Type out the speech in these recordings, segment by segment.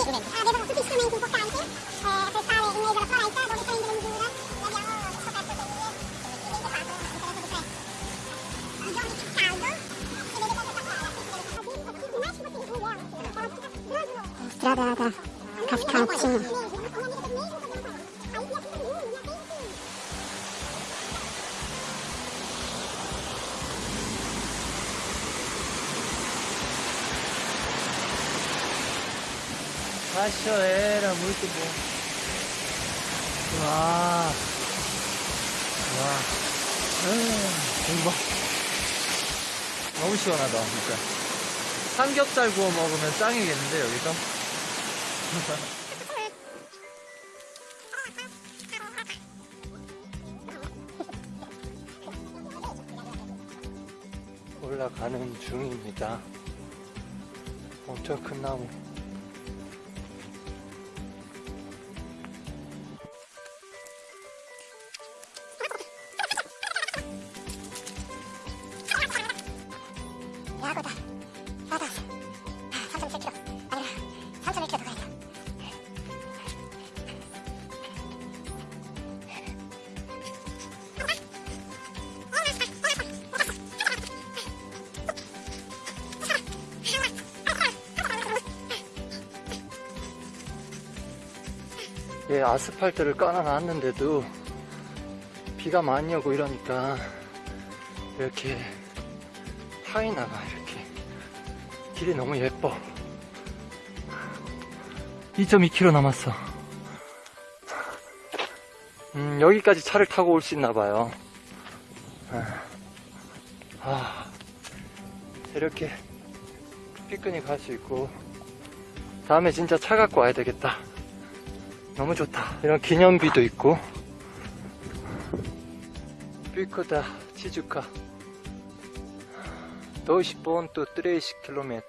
avevano tutti gli strumenti importanti eh, per fare il mezzo alla foresta dove prendere misura e abbiamo scoperto che eh, è fatto anche da questo più caldo si vede proprio la strada strada Cachoeira, muito bom. 와. 와. 아, 이거 봐. 너무 시원하다, 진짜. 삼겹살 구워 먹으면 짱이겠는데, 여기서? 올라가는 중입니다. 엄청 큰 나무. 예, 아스팔트를 깔아놨는데도 비가 많이 오고 이러니까 이렇게 파이나가 이렇게 길이 너무 예뻐. 2.2km 남았어. 음, 여기까지 차를 타고 올 수 있나봐요. 아, 이렇게 피크닉 할 수 있고 다음에 진짜 차 갖고 와야 되겠다 너무 좋다. 이런 기념비도 있고. 삐크다 치즈카. 12 본또 30 킬로미터.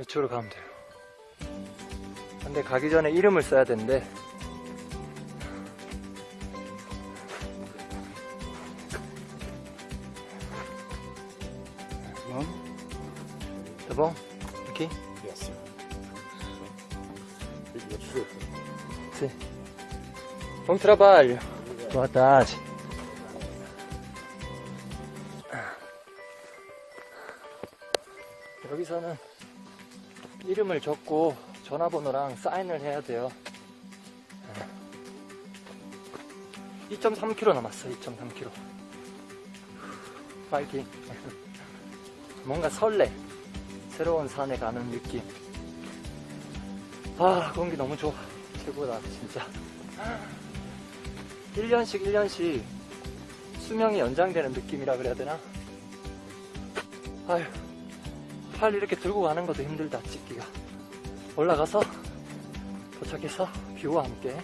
이쪽으로 가면 돼요. 근데 가기 전에 이름을 써야 되는데. 뭐? Tá bom? Bom trabalho. Boa tarde. 여기서는 이름을 적고 전화번호랑 사인을 해야 돼요. 2.3km 남았어, 2.3km. 파이팅. 뭔가 설레. 새로운 산에 가는 느낌. 아, 공기 너무 좋아. 최고다, 진짜. 1년씩 1년씩 수명이 연장되는 느낌이라 그래야 되나? 아휴, 팔 이렇게 들고 가는 것도 힘들다, 찍기가. 올라가서 도착해서 뷰와 함께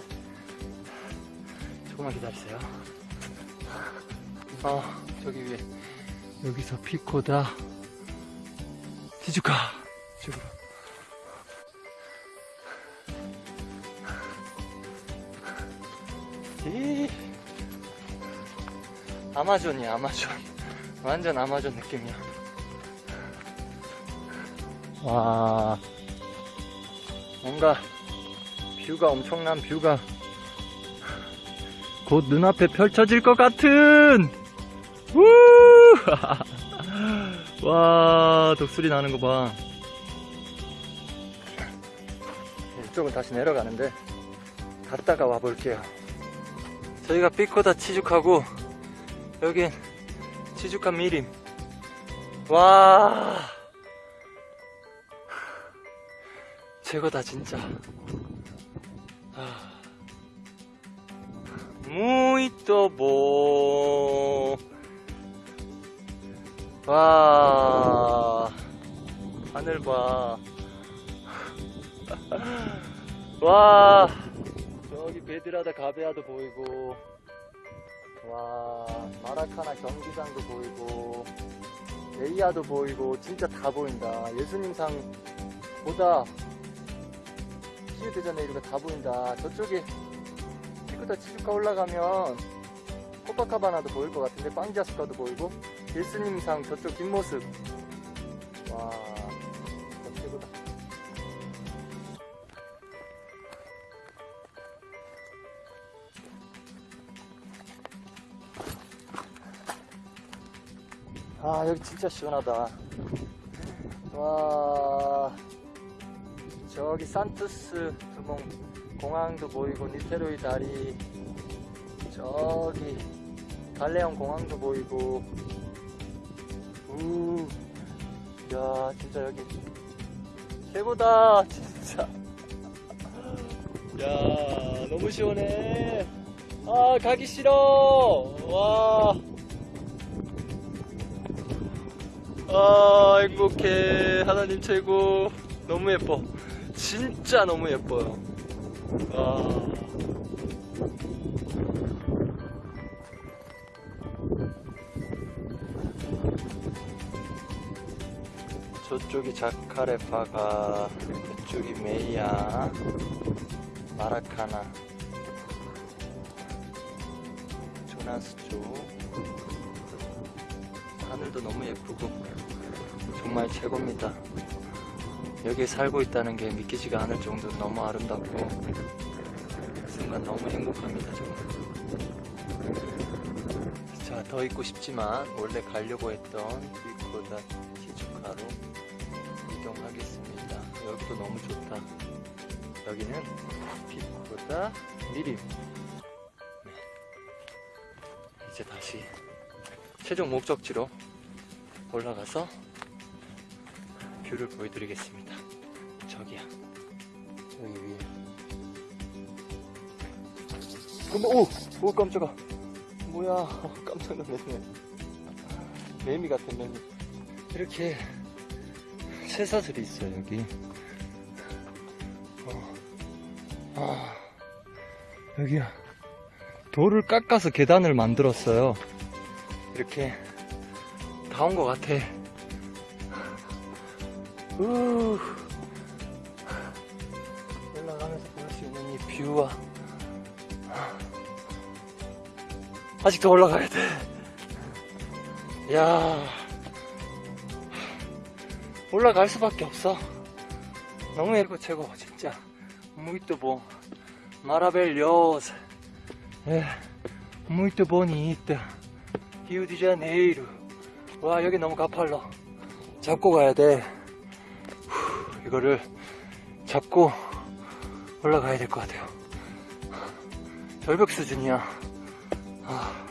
조금만 기다리세요. 어, 저기 위에. 여기서 피코다. 티주카. 이쪽으로. 이 아마존이야 아마존. 완전 아마존 느낌이야. 와. 뭔가 뷰가 엄청난 뷰가. 곧 눈앞에 펼쳐질 것 같은. 우! 와 독수리 나는 거봐. 이쪽은 다시 내려가는데 갔다가 와볼게요 저희가 삐코다 치죽하고 여긴 치죽한 미림 와 최고다 진짜 아. 무이또 보. 와 하늘 봐. 와 베드라다 가베아도 보이고 와 마라카나 경기장도 보이고 레이아도 보이고 진짜 다 보인다. 예수님상 보다 시우드자네이루가 다 보인다. 저쪽에 피크타 치주카 올라가면 코파카바나도 보일 것 같은데 빵자스카도 보이고 예수님상 저쪽 뒷모습. 와 아 여기 진짜 시원하다. 와 저기 산투스 두몽 공항도 보이고 니테로이 다리 저기 달레온 공항도 보이고. 우, 야 진짜 여기 최고다 진짜. 야 너무 시원해. 아 가기 싫어. 와 아, 행복해. 하나님 최고. 너무 예뻐. 진짜 너무 예뻐요. 아. 저쪽이 자카레파가, 이쪽이 메이야, 마라카나, 조나스 쪽. 하늘도 너무 예쁘고 정말 최고입니다. 여기에 살고 있다는 게 믿기지가 않을 정도로 너무 아름답고 그 순간 너무 행복합니다. 정말. 자, 더 있고 싶지만 원래 가려고 했던 비코다 시주카로 이동하겠습니다. 여기도 너무 좋다. 여기는 비코다 미림. 네. 이제 다시 최종 목적지로 올라가서 뷰를 보여드리겠습니다. 저기야. 저기 위에. 근데, 오! 오, 깜짝아. 뭐야. 깜짝 놀랐네. 매미 같은 매미. 이렇게 새사슬이 있어요, 여기. 어. 아, 여기야. 돌을 깎아서 계단을 만들었어요. 이렇게 다 온 것 같아. 우 올라가면서 볼 수 있는 이 뷰와 아직 더 올라가야 돼. 야 올라갈 수밖에 없어. 너무 예고 최고 진짜. muito bom. maravilhoso. 예, muito. 와, 여기 너무 가팔러. 잡고 가야 돼. 후, 이거를 잡고 올라가야 될 것 같아요. 절벽 수준이야. 아.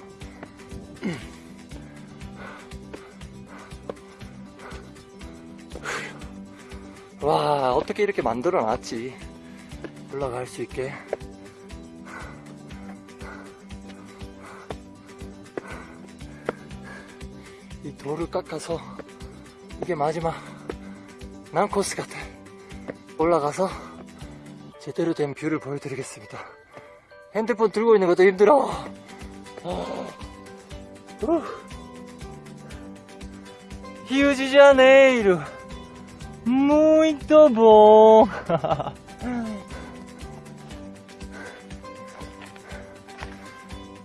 와, 어떻게 이렇게 만들어 놨지? 올라갈 수 있게. 돌을 깎아서 이게 마지막 난코스 같아 올라가서 제대로 된 뷰를 보여드리겠습니다. 핸드폰 들고 있는 것도 힘들어. 아, 후. 히우지 자네이루. muito bom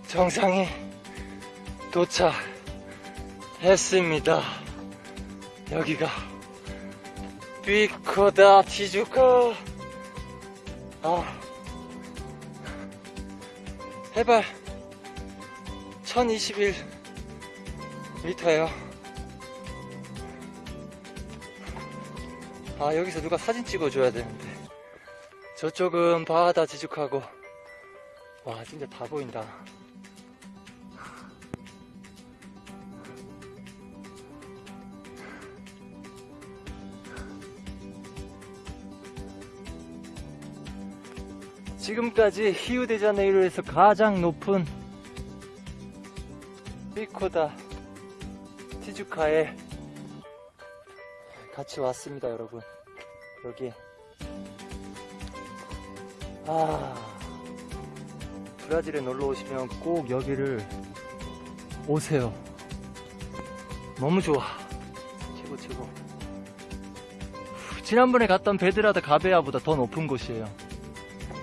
정상에 도착 했습니다. 여기가 비코다 티주카 아 해발 1021m예요. 아 여기서 누가 사진 찍어줘야 되는데 저쪽은 바다 지죽하고 와 진짜 다 보인다. 지금까지 히우데자네이루에서 가장 높은 피코다 티주카에 같이 왔습니다 여러분. 여기. 아 브라질에 놀러 오시면 꼭 여기를 오세요. 너무 좋아. 최고 최고. 지난번에 갔던 Pedra da Gávea보다 더 높은 곳이에요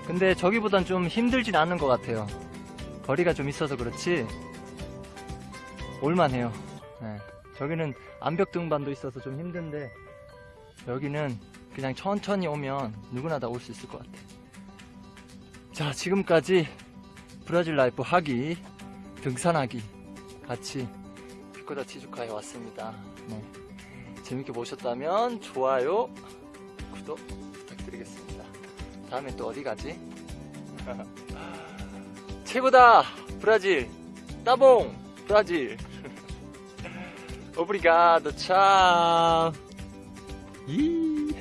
근데 저기보단 좀 힘들진 않은 것 같아요. 거리가 좀 있어서 그렇지 올만해요. 네. 저기는 암벽 등반도 있어서 좀 힘든데 여기는 그냥 천천히 오면 누구나 다 올 수 있을 것 같아. 자 지금까지 브라질 life 하기 등산하기 같이 피코다 티주카에 왔습니다. 네. 재밌게 보셨다면 좋아요 구독 부탁드리겠습니다. 다음에 또 어디 가지? 최고다! 브라질! 따봉! 브라질! 오브리가도 참! 이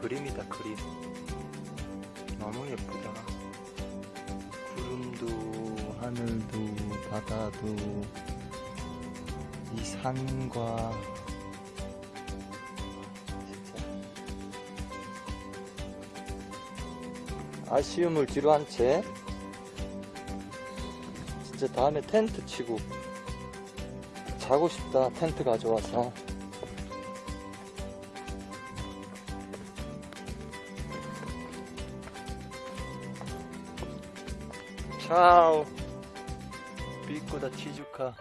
그림이다, 그림. 너무 예쁘다. 구름도, 하늘도, 바다도, 이 산과, 진짜. 아쉬움을 뒤로 한 채, 진짜 다음에 텐트 치고, 자고 싶다 텐트 가져와서 차오 비꼬다 치주카